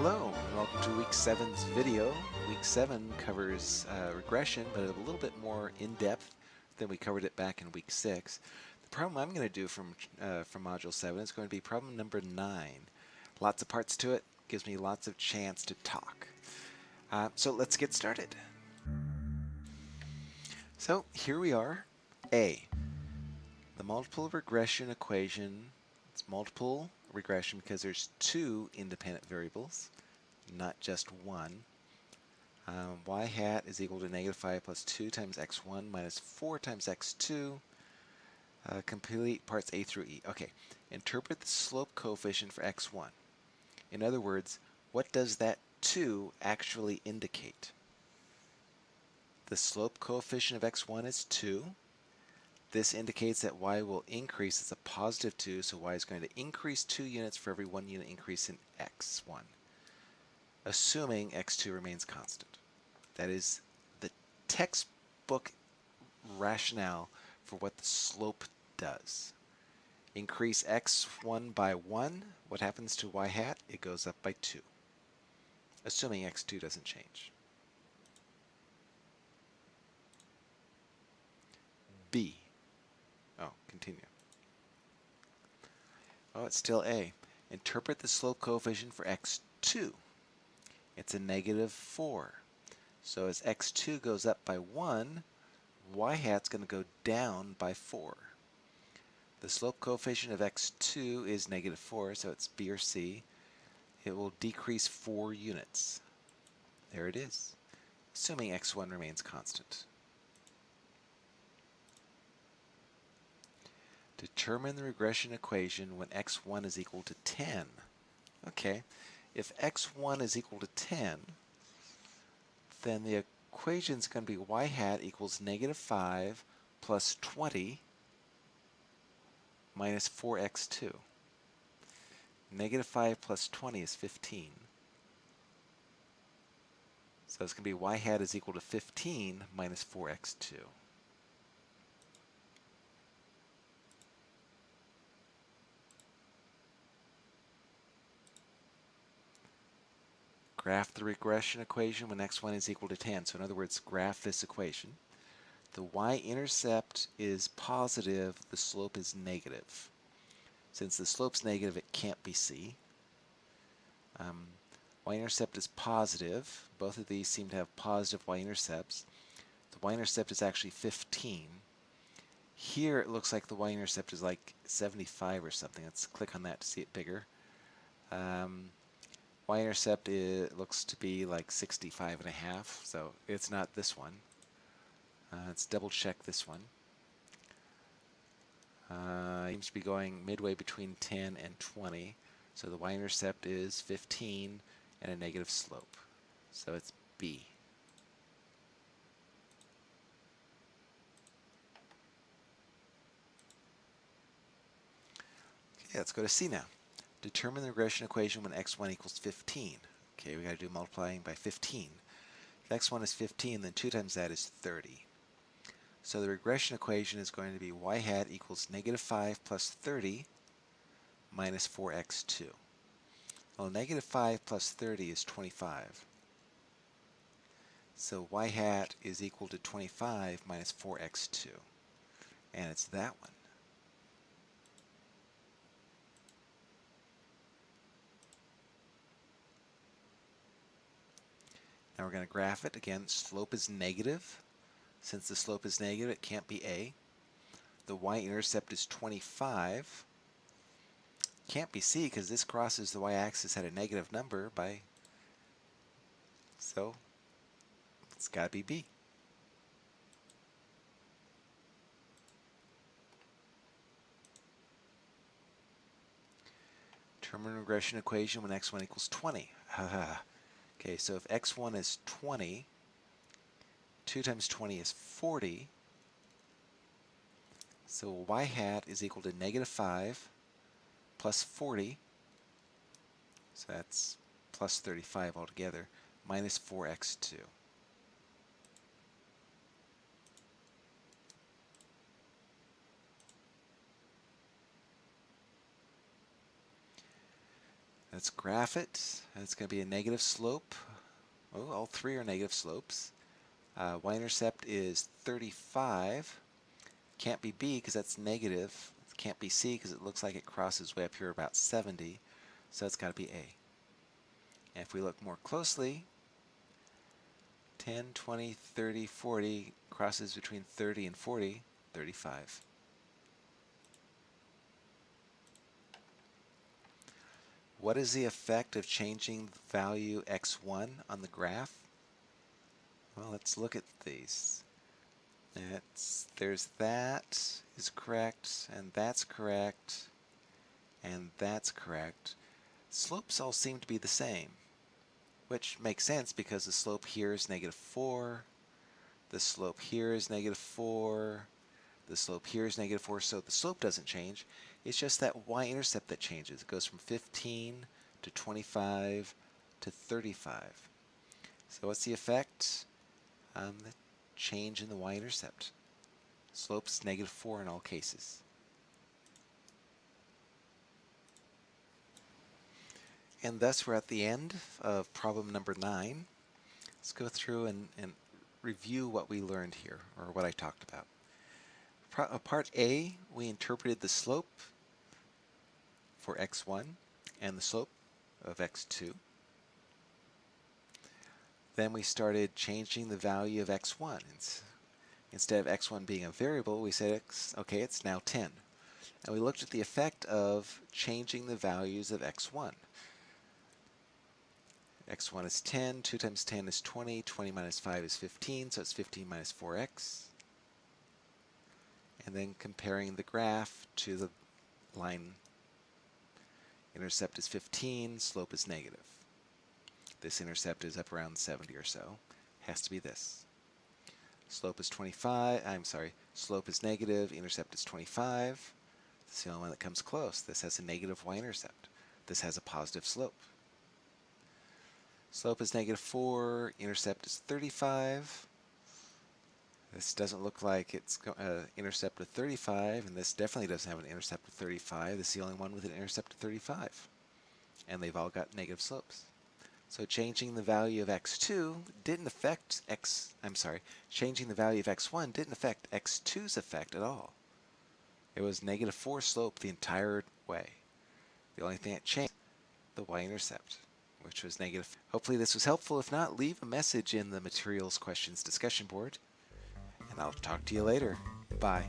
Hello, and welcome to week 7's video. Week 7 covers uh, regression, but a little bit more in-depth than we covered it back in week 6. The problem I'm going to do from, uh, from Module 7 is going to be problem number 9. Lots of parts to it, gives me lots of chance to talk. Uh, so let's get started. So here we are, A. The multiple regression equation, it's multiple regression because there's two independent variables, not just one. Um, y hat is equal to negative 5 plus 2 times x1 minus 4 times x2. Uh, complete parts A through E. Okay, interpret the slope coefficient for x1. In other words, what does that 2 actually indicate? The slope coefficient of x1 is 2. This indicates that y will increase. It's a positive 2, so y is going to increase 2 units for every 1 unit increase in x1, assuming x2 remains constant. That is the textbook rationale for what the slope does. Increase x1 by 1, what happens to y hat? It goes up by 2, assuming x2 doesn't change. B. Oh, continue. Oh, it's still A. Interpret the slope coefficient for x2. It's a negative 4. So as x2 goes up by 1, y hat's going to go down by 4. The slope coefficient of x2 is negative 4, so it's B or C. It will decrease 4 units. There it is, assuming x1 remains constant. Determine the regression equation when x1 is equal to 10. Okay, if x1 is equal to 10, then the equation is going to be y hat equals negative 5 plus 20 minus 4x2. Negative 5 plus 20 is 15. So it's going to be y hat is equal to 15 minus 4x2. Graph the regression equation when x1 is equal to 10. So in other words, graph this equation. The y-intercept is positive, the slope is negative. Since the slope's negative, it can't be c. Um, y-intercept is positive. Both of these seem to have positive y-intercepts. The y-intercept is actually 15. Here it looks like the y-intercept is like 75 or something. Let's click on that to see it bigger. Um, y-intercept looks to be like 65 and a half, so it's not this one. Uh, let's double check this one. Uh, seems to be going midway between 10 and 20, so the y-intercept is 15 and a negative slope, so it's B. Okay, let's go to C now. Determine the regression equation when x1 equals 15. Okay, we got to do multiplying by 15. If x1 is 15, then 2 times that is 30. So the regression equation is going to be y hat equals negative 5 plus 30 minus 4x2. Well, negative 5 plus 30 is 25. So y hat is equal to 25 minus 4x2. And it's that one. Now we're going to graph it. Again, slope is negative. Since the slope is negative, it can't be A. The y-intercept is 25. Can't be C because this crosses the y-axis at a negative number by, so it's got to be B. Determine regression equation when x1 equals 20. Okay, so if x1 is 20, 2 times 20 is 40, so y hat is equal to negative 5 plus 40, so that's plus 35 altogether, minus 4x2. Let's graph it. It's going to be a negative slope. Oh, all three are negative slopes. Uh, y-intercept is 35. Can't be b because that's negative. Can't be c because it looks like it crosses way up here about 70. So it's got to be a. And if we look more closely, 10, 20, 30, 40 crosses between 30 and 40, 35. What is the effect of changing the value x1 on the graph? Well, let's look at these. It's, there's that is correct, and that's correct, and that's correct. Slopes all seem to be the same, which makes sense because the slope here is negative 4, the slope here is negative 4, the slope here is negative 4, so the slope doesn't change. It's just that y-intercept that changes. It goes from 15 to 25 to 35. So what's the effect? Um, the change in the y-intercept. Slope's negative 4 in all cases. And thus we're at the end of problem number 9. Let's go through and, and review what we learned here, or what I talked about. Uh, part A, we interpreted the slope for x1 and the slope of x2. Then we started changing the value of x1. Instead of x1 being a variable, we said, x, okay, it's now 10. And we looked at the effect of changing the values of x1. x1 is 10, 2 times 10 is 20, 20 minus 5 is 15, so it's 15 minus 4x and then comparing the graph to the line intercept is 15, slope is negative. This intercept is up around 70 or so. Has to be this. Slope is 25, I'm sorry, slope is negative, intercept is 25. It's the only one that comes close. This has a negative y-intercept. This has a positive slope. Slope is negative 4, intercept is 35. This doesn't look like it's uh, intercept of 35, and this definitely doesn't have an intercept of 35. This is the only one with an intercept of 35. And they've all got negative slopes. So changing the value of x2 didn't affect x, I'm sorry, changing the value of x1 didn't affect x2's effect at all. It was negative 4 slope the entire way. The only thing that changed, the y-intercept, which was negative. Hopefully this was helpful. If not, leave a message in the materials questions discussion board and I'll talk to you later. Bye.